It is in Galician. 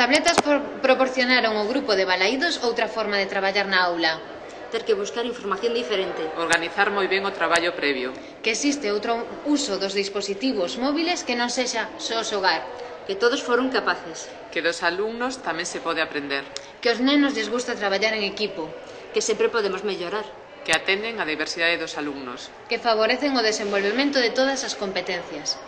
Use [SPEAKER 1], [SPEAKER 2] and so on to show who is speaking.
[SPEAKER 1] tabletas proporcionaron ao grupo de balaídos outra forma de traballar na aula
[SPEAKER 2] ter que buscar información diferente.
[SPEAKER 3] Organizar moi ben o traballo previo.
[SPEAKER 1] Que existe outro uso dos dispositivos móviles que non sexa só xogar.
[SPEAKER 2] Que todos foron capaces.
[SPEAKER 3] Que dos alumnos tamén se pode aprender.
[SPEAKER 1] Que os nenos lles gusta traballar en equipo.
[SPEAKER 2] Que sempre podemos mellorar.
[SPEAKER 3] Que atenden a diversidade dos alumnos.
[SPEAKER 1] Que favorecen o desenvolvemento de todas as competencias.